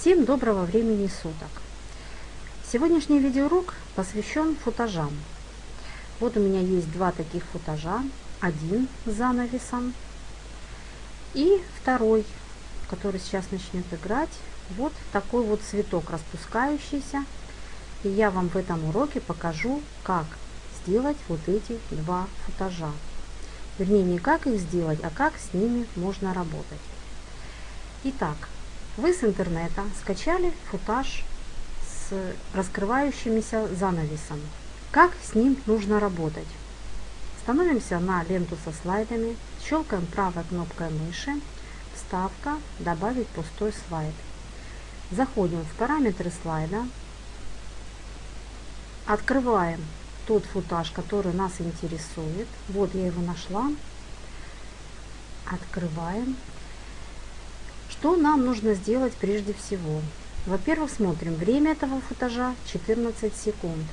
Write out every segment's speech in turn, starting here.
Всем доброго времени суток! Сегодняшний видеоурок посвящен футажам. Вот у меня есть два таких футажа. Один с занавесом и второй, который сейчас начнет играть. Вот такой вот цветок распускающийся. И я вам в этом уроке покажу, как сделать вот эти два футажа. Вернее, не как их сделать, а как с ними можно работать. Итак, вы с интернета скачали футаж с раскрывающимися занавесом. Как с ним нужно работать? Становимся на ленту со слайдами, щелкаем правой кнопкой мыши, вставка, добавить пустой слайд. Заходим в параметры слайда, открываем тот футаж, который нас интересует. Вот я его нашла. Открываем. Что нам нужно сделать прежде всего? Во-первых, смотрим, время этого футажа 14 секунд.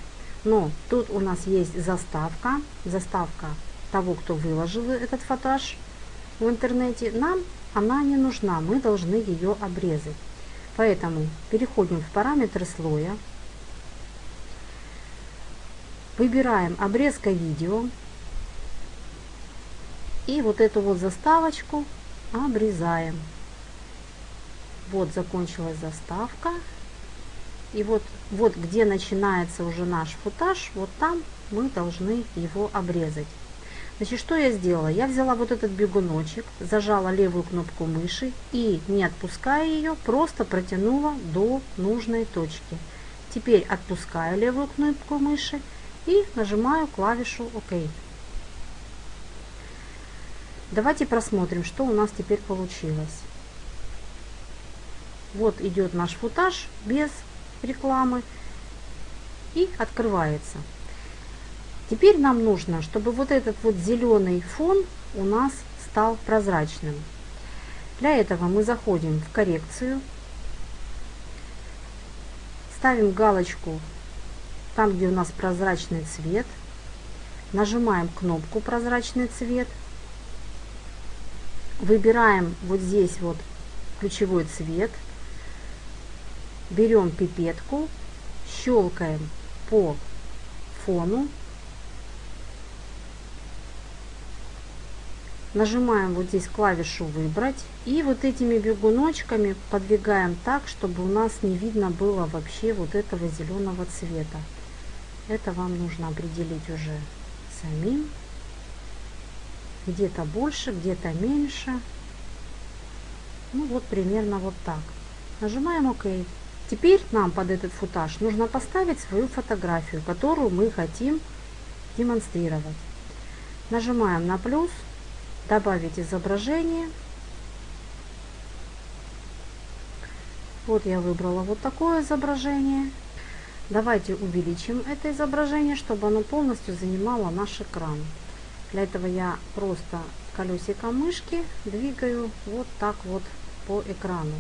Но тут у нас есть заставка, заставка того, кто выложил этот футаж в интернете. Нам она не нужна, мы должны ее обрезать. Поэтому переходим в параметры слоя, выбираем обрезка видео и вот эту вот заставочку обрезаем. Вот закончилась заставка. И вот, вот где начинается уже наш футаж, вот там мы должны его обрезать. Значит, что я сделала? Я взяла вот этот бегуночек, зажала левую кнопку мыши и, не отпуская ее, просто протянула до нужной точки. Теперь отпускаю левую кнопку мыши и нажимаю клавишу ОК. Давайте просмотрим, что у нас теперь получилось. Вот идет наш футаж без рекламы и открывается. Теперь нам нужно, чтобы вот этот вот зеленый фон у нас стал прозрачным. Для этого мы заходим в коррекцию, ставим галочку там, где у нас прозрачный цвет, нажимаем кнопку прозрачный цвет, выбираем вот здесь вот ключевой цвет – берем пипетку, щелкаем по фону, нажимаем вот здесь клавишу «Выбрать» и вот этими бегуночками подвигаем так, чтобы у нас не видно было вообще вот этого зеленого цвета. Это вам нужно определить уже самим. Где-то больше, где-то меньше. Ну вот примерно вот так. Нажимаем ОК. Теперь нам под этот футаж нужно поставить свою фотографию, которую мы хотим демонстрировать. Нажимаем на плюс, добавить изображение. Вот я выбрала вот такое изображение. Давайте увеличим это изображение, чтобы оно полностью занимало наш экран. Для этого я просто колесиком мышки двигаю вот так вот по экрану.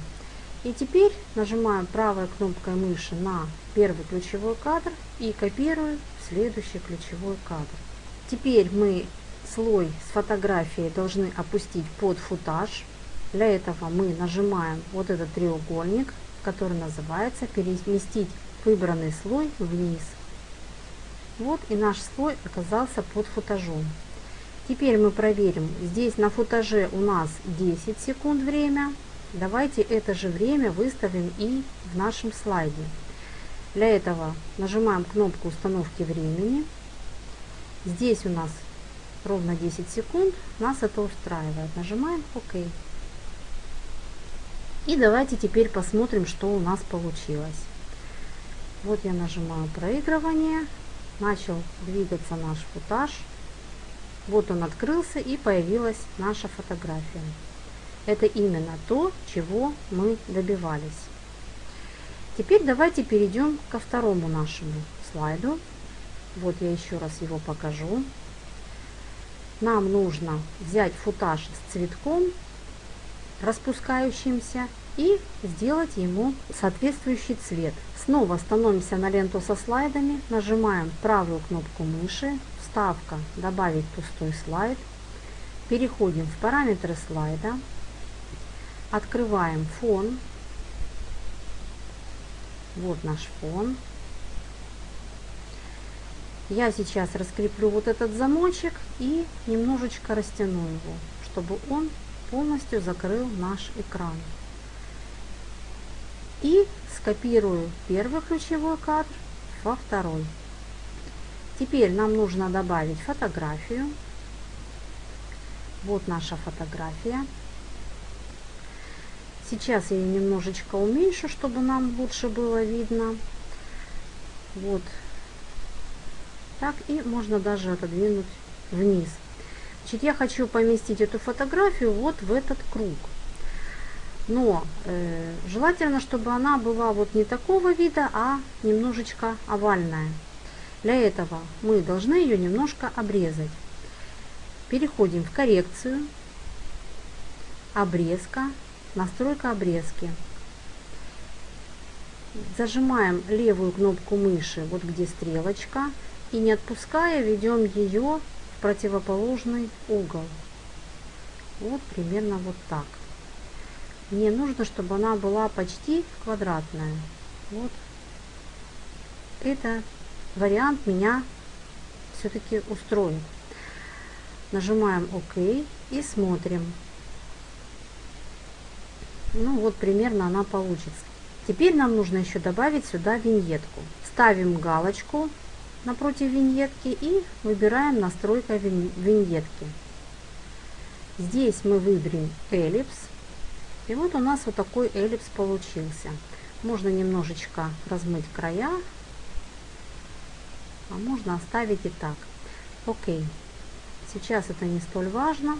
И теперь нажимаем правой кнопкой мыши на первый ключевой кадр и копирую в следующий ключевой кадр. Теперь мы слой с фотографией должны опустить под футаж. Для этого мы нажимаем вот этот треугольник, который называется «Переместить выбранный слой вниз». Вот и наш слой оказался под футажом. Теперь мы проверим. Здесь на футаже у нас 10 секунд время, Давайте это же время выставим и в нашем слайде. Для этого нажимаем кнопку установки времени. Здесь у нас ровно 10 секунд. Нас это устраивает. Нажимаем ОК. И давайте теперь посмотрим, что у нас получилось. Вот я нажимаю проигрывание. Начал двигаться наш футаж. Вот он открылся и появилась наша фотография. Это именно то, чего мы добивались. Теперь давайте перейдем ко второму нашему слайду. Вот я еще раз его покажу. Нам нужно взять футаж с цветком распускающимся и сделать ему соответствующий цвет. Снова становимся на ленту со слайдами, нажимаем правую кнопку мыши, вставка «Добавить пустой слайд», переходим в параметры слайда, Открываем фон. Вот наш фон. Я сейчас раскреплю вот этот замочек и немножечко растяну его, чтобы он полностью закрыл наш экран. И скопирую первый ключевой кадр во второй. Теперь нам нужно добавить фотографию. Вот наша фотография. Сейчас я ее немножечко уменьшу, чтобы нам лучше было видно. Вот. Так, и можно даже отодвинуть вниз. Значит, я хочу поместить эту фотографию вот в этот круг. Но э, желательно, чтобы она была вот не такого вида, а немножечко овальная. Для этого мы должны ее немножко обрезать. Переходим в коррекцию, обрезка, настройка обрезки. Зажимаем левую кнопку мыши, вот где стрелочка, и не отпуская ведем ее в противоположный угол. Вот примерно вот так. Мне нужно, чтобы она была почти квадратная. Вот. Это вариант меня все-таки устроит. Нажимаем ОК и смотрим. Ну вот примерно она получится. Теперь нам нужно еще добавить сюда виньетку. Ставим галочку напротив виньетки и выбираем настройка виньетки. Здесь мы выберем эллипс. И вот у нас вот такой эллипс получился. Можно немножечко размыть края, а можно оставить и так. Окей. Сейчас это не столь важно.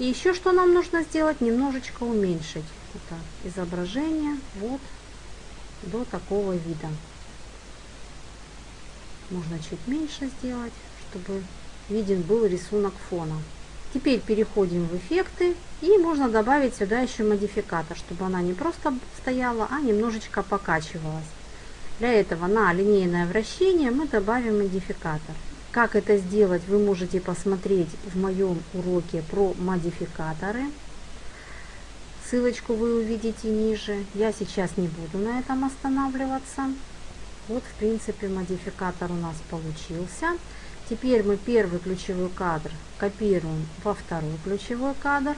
И еще что нам нужно сделать, немножечко уменьшить это изображение вот до такого вида. Можно чуть меньше сделать, чтобы виден был рисунок фона. Теперь переходим в эффекты и можно добавить сюда еще модификатор, чтобы она не просто стояла, а немножечко покачивалась. Для этого на линейное вращение мы добавим модификатор. Как это сделать, вы можете посмотреть в моем уроке про модификаторы. Ссылочку вы увидите ниже. Я сейчас не буду на этом останавливаться. Вот, в принципе, модификатор у нас получился. Теперь мы первый ключевой кадр копируем во второй ключевой кадр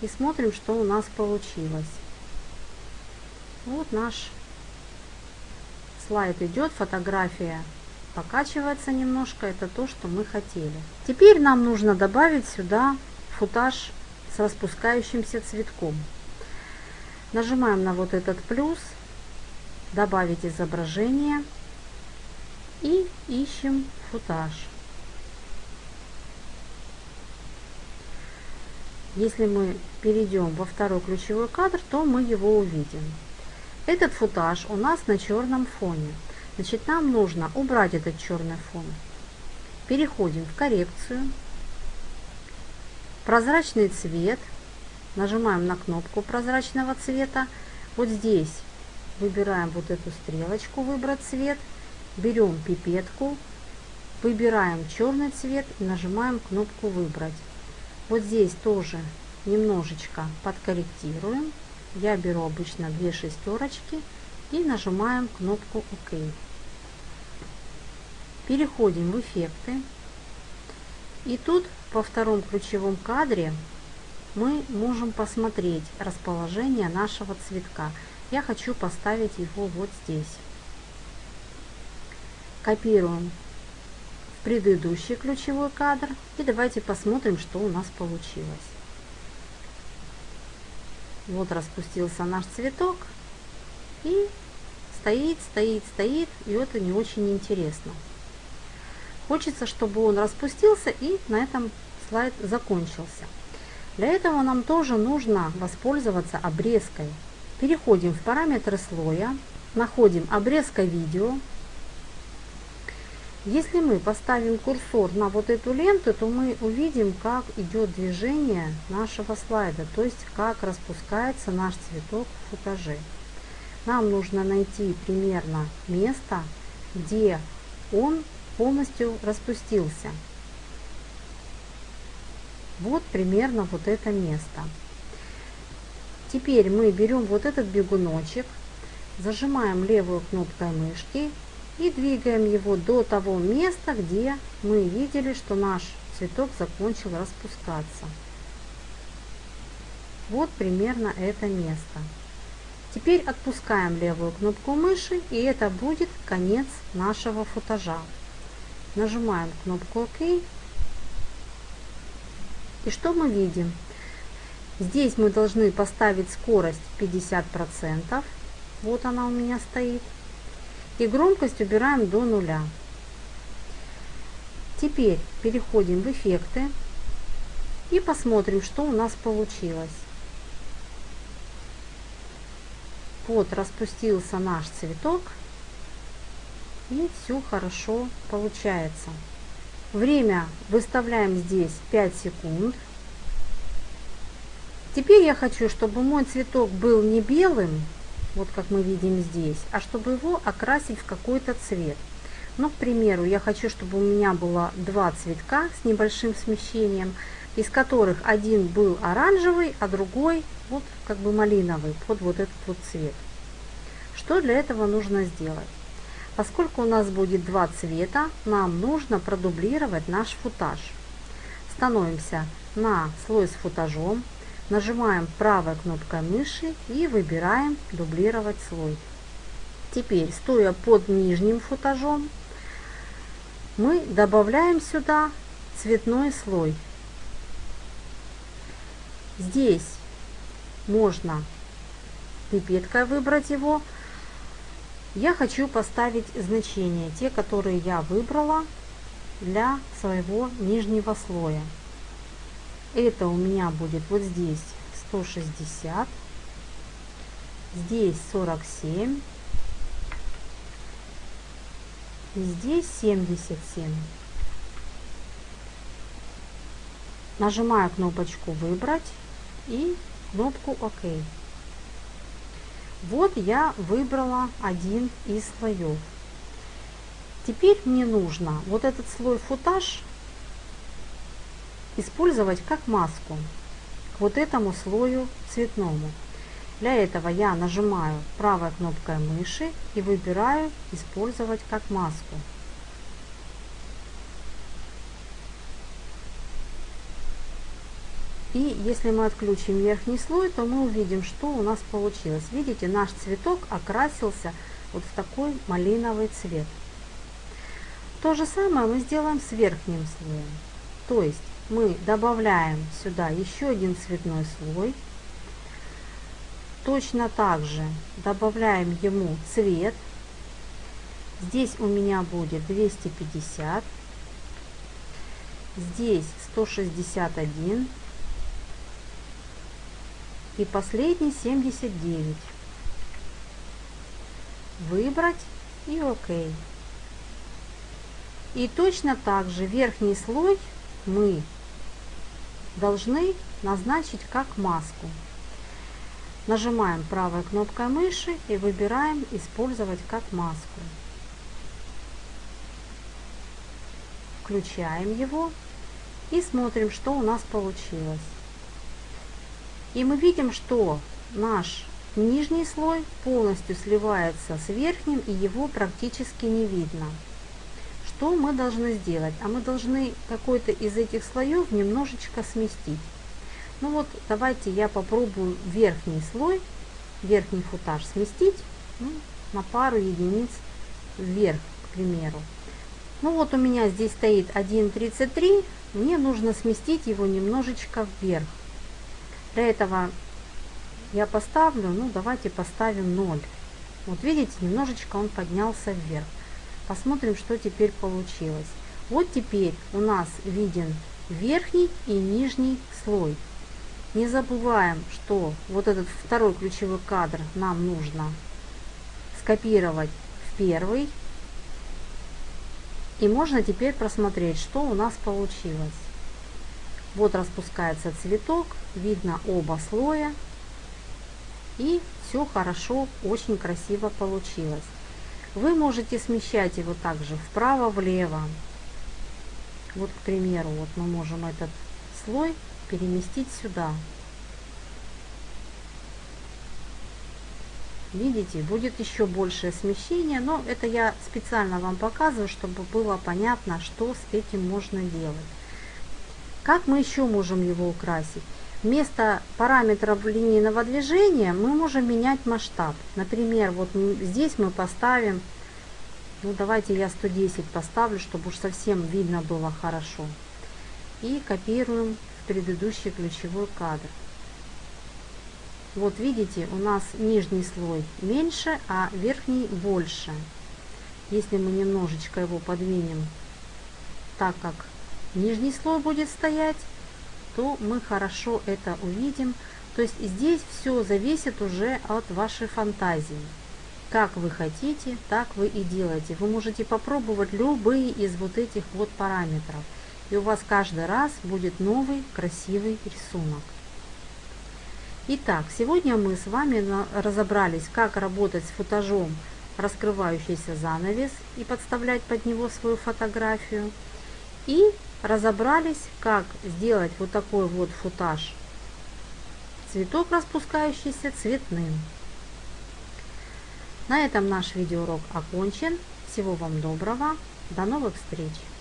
и смотрим, что у нас получилось. Вот наш слайд идет, фотография покачивается немножко, это то, что мы хотели. Теперь нам нужно добавить сюда футаж с распускающимся цветком. Нажимаем на вот этот плюс, добавить изображение и ищем футаж. Если мы перейдем во второй ключевой кадр, то мы его увидим. Этот футаж у нас на черном фоне. Значит, нам нужно убрать этот черный фон. Переходим в коррекцию. Прозрачный цвет. Нажимаем на кнопку прозрачного цвета. Вот здесь выбираем вот эту стрелочку «Выбрать цвет». Берем пипетку, выбираем черный цвет и нажимаем кнопку «Выбрать». Вот здесь тоже немножечко подкорректируем. Я беру обычно две шестерочки и нажимаем кнопку ОК. Переходим в эффекты. И тут по втором ключевом кадре мы можем посмотреть расположение нашего цветка. Я хочу поставить его вот здесь. Копируем предыдущий ключевой кадр и давайте посмотрим, что у нас получилось. Вот распустился наш цветок и стоит, стоит, стоит, и это не очень интересно. Хочется, чтобы он распустился и на этом слайд закончился. Для этого нам тоже нужно воспользоваться обрезкой. Переходим в параметры слоя, находим обрезка видео, если мы поставим курсор на вот эту ленту, то мы увидим, как идет движение нашего слайда, то есть как распускается наш цветок в футаже. Нам нужно найти примерно место, где он полностью распустился. Вот примерно вот это место. Теперь мы берем вот этот бегуночек, зажимаем левую кнопкой мышки и двигаем его до того места, где мы видели, что наш цветок закончил распускаться. Вот примерно это место. Теперь отпускаем левую кнопку мыши, и это будет конец нашего футажа. Нажимаем кнопку ОК. И что мы видим? Здесь мы должны поставить скорость 50%. Вот она у меня стоит. И громкость убираем до нуля. Теперь переходим в эффекты и посмотрим, что у нас получилось. Вот распустился наш цветок. И все хорошо получается. Время выставляем здесь 5 секунд. Теперь я хочу, чтобы мой цветок был не белым, вот как мы видим здесь, а чтобы его окрасить в какой-то цвет. Ну, к примеру, я хочу, чтобы у меня было два цветка с небольшим смещением, из которых один был оранжевый, а другой вот как бы малиновый, под вот этот вот цвет. Что для этого нужно сделать? Поскольку у нас будет два цвета, нам нужно продублировать наш футаж. Становимся на слой с футажом, нажимаем правой кнопкой мыши и выбираем дублировать слой. Теперь, стоя под нижним футажом, мы добавляем сюда цветной слой. Здесь можно пипеткой выбрать его. Я хочу поставить значения, те, которые я выбрала для своего нижнего слоя. Это у меня будет вот здесь 160, здесь 47, и здесь 77. Нажимаю кнопочку «Выбрать» и кнопку «Ок». Вот я выбрала один из слоев. Теперь мне нужно вот этот слой футаж использовать как маску к вот этому слою цветному. Для этого я нажимаю правой кнопкой мыши и выбираю использовать как маску. И если мы отключим верхний слой, то мы увидим, что у нас получилось. Видите, наш цветок окрасился вот в такой малиновый цвет. То же самое мы сделаем с верхним слоем. То есть мы добавляем сюда еще один цветной слой. Точно так же добавляем ему цвет. Здесь у меня будет 250. Здесь 161. И последний 79. Выбрать и ОК. И точно так же верхний слой мы должны назначить как маску. Нажимаем правой кнопкой мыши и выбираем «Использовать как маску». Включаем его и смотрим, что у нас получилось. И мы видим, что наш нижний слой полностью сливается с верхним и его практически не видно. Что мы должны сделать? А мы должны какой-то из этих слоев немножечко сместить. Ну вот, давайте я попробую верхний слой, верхний футаж сместить ну, на пару единиц вверх, к примеру. Ну вот у меня здесь стоит 1.33, мне нужно сместить его немножечко вверх. Для этого я поставлю, ну давайте поставим 0. Вот видите, немножечко он поднялся вверх. Посмотрим, что теперь получилось. Вот теперь у нас виден верхний и нижний слой. Не забываем, что вот этот второй ключевой кадр нам нужно скопировать в первый. И можно теперь просмотреть, что у нас получилось. Вот распускается цветок, видно оба слоя. И все хорошо, очень красиво получилось. Вы можете смещать его также вправо-влево. Вот, к примеру, вот мы можем этот слой переместить сюда. видите, будет еще большее смещение, но это я специально вам показываю, чтобы было понятно, что с этим можно делать. Как мы еще можем его украсить? Вместо параметров линейного движения мы можем менять масштаб. Например, вот здесь мы поставим, ну давайте я 110 поставлю, чтобы уж совсем видно было хорошо. И копируем в предыдущий ключевой кадр. Вот видите, у нас нижний слой меньше, а верхний больше. Если мы немножечко его подвинем так, как нижний слой будет стоять, то мы хорошо это увидим. То есть здесь все зависит уже от вашей фантазии. Как вы хотите, так вы и делаете. Вы можете попробовать любые из вот этих вот параметров. И у вас каждый раз будет новый красивый рисунок. Итак, сегодня мы с вами разобрались, как работать с футажом раскрывающийся занавес и подставлять под него свою фотографию. И разобрались, как сделать вот такой вот футаж цветок распускающийся цветным. На этом наш видеоурок окончен. Всего вам доброго. До новых встреч!